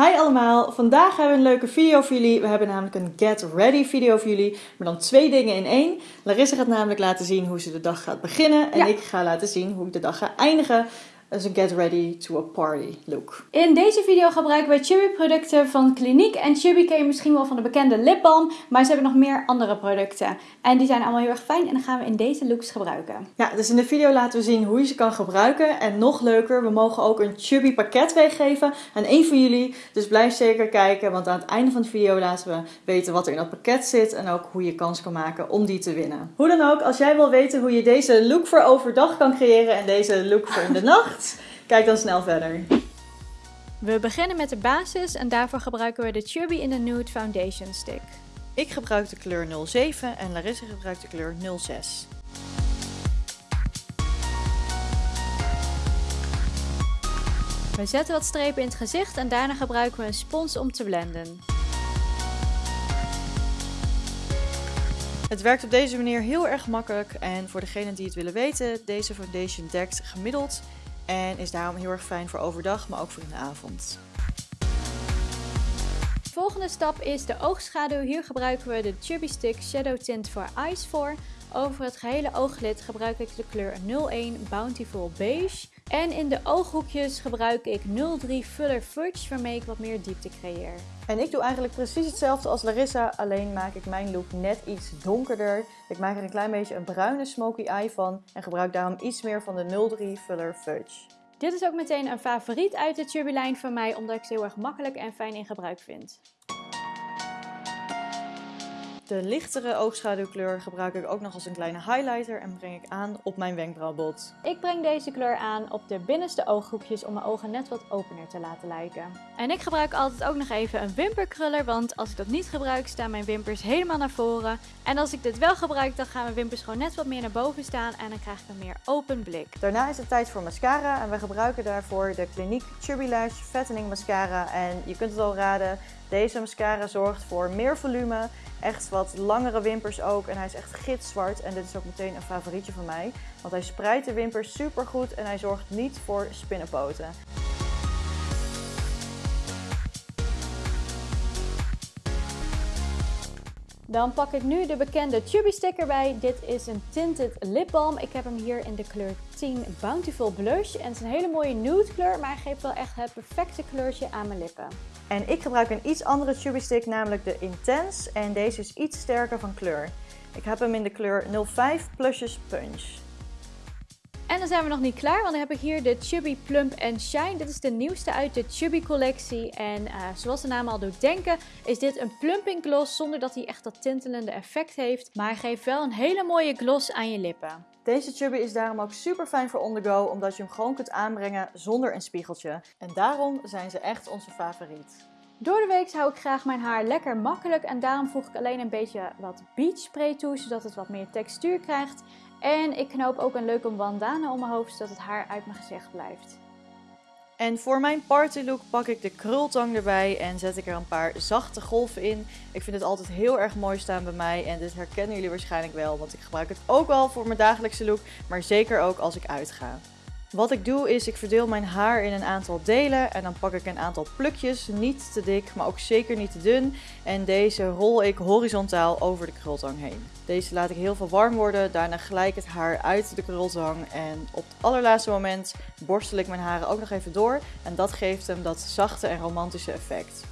Hi allemaal, vandaag hebben we een leuke video voor jullie. We hebben namelijk een get ready video voor jullie, maar dan twee dingen in één. Larissa gaat namelijk laten zien hoe ze de dag gaat beginnen en Ja. ik ga laten zien hoe ik de dag ga eindigen. Dus een get ready to a party look. In deze video gebruiken we Chubby producten van Clinique. En Chubby ken je misschien wel van de bekende lipbalm, maar ze hebben nog meer andere producten. En die zijn allemaal heel erg fijn en dan gaan we in deze looks gebruiken. Ja, dus in de video laten we zien hoe je ze kan gebruiken. En nog leuker, we mogen ook een Chubby pakket weggeven aan één van jullie. Dus blijf zeker kijken, want aan het einde van de video laten we weten wat er in dat pakket zit. En ook hoe je kans kan maken om die te winnen. Hoe dan ook, als jij wil weten hoe je deze look voor overdag kan creëren en deze look voor in de nacht, kijk dan snel verder. We beginnen met de basis en daarvoor gebruiken we de Chubby in the Nude Foundation Stick. Ik gebruik de kleur 07 en Larissa gebruikt de kleur 06. We zetten wat strepen in het gezicht en daarna gebruiken we een spons om te blenden. Het werkt op deze manier heel erg makkelijk en voor degenen die het willen weten, deze foundation dekt gemiddeld en is daarom heel erg fijn voor overdag, maar ook voor in de avond. Volgende stap is de oogschaduw. Hier gebruiken we de Chubby Stick Shadow Tint voor Eyes voor. Over het gehele ooglid gebruik ik de kleur 01 Bountiful Beige. En in de ooghoekjes gebruik ik 03 Fuller Fudge, waarmee ik wat meer diepte creëer. En ik doe eigenlijk precies hetzelfde als Larissa, alleen maak ik mijn look net iets donkerder. Ik maak er een klein beetje een bruine smoky eye van en gebruik daarom iets meer van de 03 Fuller Fudge. Dit is ook meteen een favoriet uit de Chubby lijn van mij, omdat ik ze heel erg makkelijk en fijn in gebruik vind. De lichtere oogschaduwkleur gebruik ik ook nog als een kleine highlighter en breng ik aan op mijn wenkbrauwbot. Ik breng deze kleur aan op de binnenste ooghoekjes om mijn ogen net wat opener te laten lijken. En ik gebruik altijd ook nog even een wimperkruller, want als ik dat niet gebruik staan mijn wimpers helemaal naar voren. En als ik dit wel gebruik dan gaan mijn wimpers gewoon net wat meer naar boven staan en dan krijg ik een meer open blik. Daarna is het tijd voor mascara en we gebruiken daarvoor de Clinique Chubby Lash Fattening Mascara. En je kunt het al raden, deze mascara zorgt voor meer volume, echt wat langere wimpers ook. En hij is echt gitzwart en dit is ook meteen een favorietje van mij. Want hij spreidt de wimpers super goed en hij zorgt niet voor spinnenpoten. Dan pak ik nu de bekende Chubby stick erbij. Dit is een tinted lipbalm. Ik heb hem hier in de kleur 10 Bountiful Blush. En het is een hele mooie nude kleur, maar hij geeft wel echt het perfecte kleurtje aan mijn lippen. En ik gebruik een iets andere Chubby Stick, namelijk de Intense. En deze is iets sterker van kleur. Ik heb hem in de kleur 05 Plusjes Punch. En dan zijn we nog niet klaar, want dan heb ik hier de Chubby Plump Shine. Dit is de nieuwste uit de Chubby collectie. En eh, zoals de naam al doet denken, is dit een plumping gloss zonder dat hij echt dat tintelende effect heeft. Maar geeft wel een hele mooie gloss aan je lippen. Deze chubby is daarom ook super fijn voor on the go, omdat je hem gewoon kunt aanbrengen zonder een spiegeltje. En daarom zijn ze echt onze favoriet. Door de week hou ik graag mijn haar lekker makkelijk en daarom voeg ik alleen een beetje wat beach spray toe, zodat het wat meer textuur krijgt. En ik knoop ook een leuke bandana om mijn hoofd, zodat het haar uit mijn gezicht blijft. En voor mijn party look pak ik de krultang erbij en zet ik er een paar zachte golven in. Ik vind het altijd heel erg mooi staan bij mij en dit herkennen jullie waarschijnlijk wel, want ik gebruik het ook wel voor mijn dagelijkse look, maar zeker ook als ik uitga. Wat ik doe is, ik verdeel mijn haar in een aantal delen en dan pak ik een aantal plukjes, niet te dik, maar ook zeker niet te dun. En deze rol ik horizontaal over de krultang heen. Deze laat ik heel veel warm worden, daarna gelijk het haar uit de krultang en op het allerlaatste moment borstel ik mijn haren ook nog even door. En dat geeft hem dat zachte en romantische effect.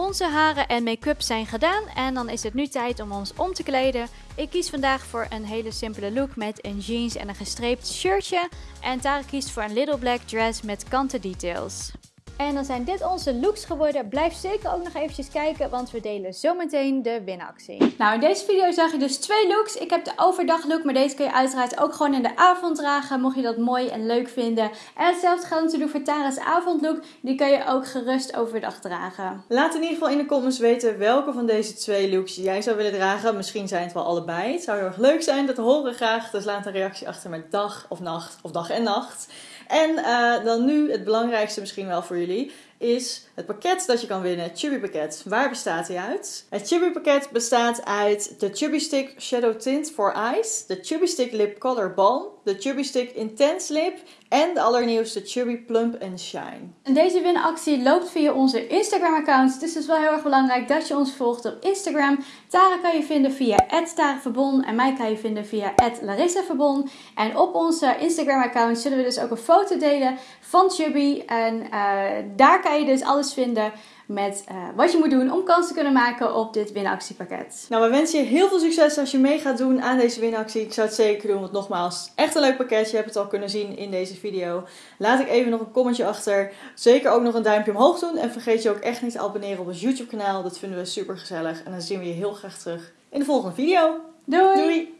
Onze haren en make-up zijn gedaan en dan is het nu tijd om ons om te kleden. Ik kies vandaag voor een hele simpele look met een jeans en een gestreept shirtje. En Tara kiest voor een little black dress met kanten details. En dan zijn dit onze looks geworden. Blijf zeker ook nog eventjes kijken, want we delen zometeen de winactie. Nou, in deze video zag je dus twee looks. Ik heb de overdag look, maar deze kun je uiteraard ook gewoon in de avond dragen, mocht je dat mooi en leuk vinden. En hetzelfde geldt natuurlijk voor Tara's avondlook. Die kun je ook gerust overdag dragen. Laat in ieder geval in de comments weten welke van deze twee looks jij zou willen dragen. Misschien zijn het wel allebei. Het zou heel erg leuk zijn, dat horen we graag. Dus laat een reactie achter met dag of nacht of dag en nacht. En uh, dan nu het belangrijkste misschien wel voor jullie is het pakket dat je kan winnen, het Chubby pakket. Waar bestaat hij uit? Het Chubby pakket bestaat uit de Chubby Stick Shadow Tint for Eyes, de Chubby Stick Lip Color Balm, de Chubby Stick Intense Lip en de allernieuwste Chubby Plump and Shine. En deze winactie loopt via onze Instagram-account. Dus het is wel heel erg belangrijk dat je ons volgt op Instagram. Tara kan je vinden via @taraverbon en mij kan je vinden via @larissaverbon. En op onze Instagram-account zullen we dus ook een foto delen van Chubby. En uh, daar kan je dus alles vinden met uh, wat je moet doen om kans te kunnen maken op dit winactiepakket. Nou, we wensen je heel veel succes als je mee gaat doen aan deze winactie. Ik zou het zeker doen, want nogmaals, echt een leuk pakket. Je hebt het al kunnen zien in deze video. Laat ik even nog een commentje achter. Zeker ook nog een duimpje omhoog doen. En vergeet je ook echt niet te abonneren op ons YouTube kanaal. Dat vinden we super gezellig. En dan zien we je heel graag terug in de volgende video. Doei! Doei.